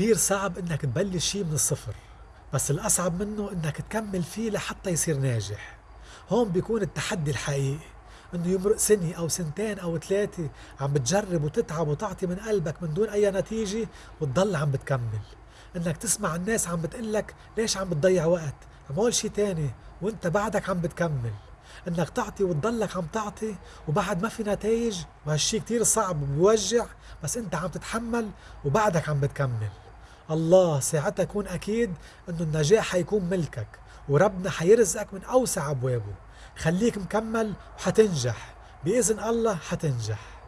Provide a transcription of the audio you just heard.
كتير صعب إنك تبلش شي من الصفر بس الأصعب منه إنك تكمل فيه لحتى يصير ناجح. هون بيكون التحدي الحقيقي إنه يمرق سنة أو سنتين أو ثلاثة عم بتجرب وتتعب وتعطي من قلبك من دون أي نتيجة وتضل عم بتكمل. إنك تسمع الناس عم بتقلك ليش عم بتضيع وقت؟ عمول شي تاني وإنت بعدك عم بتكمل. إنك تعطي وتضلك عم تعطي وبعد ما في نتائج وهالشي كتير صعب وبيوجع بس إنت عم تتحمل وبعدك عم بتكمل. الله ساعتها كون أكيد إنه النجاح حيكون ملكك وربنا حيرزقك من أوسع أبوابه. خليك مكمل وحتنجح بإذن الله حتنجح.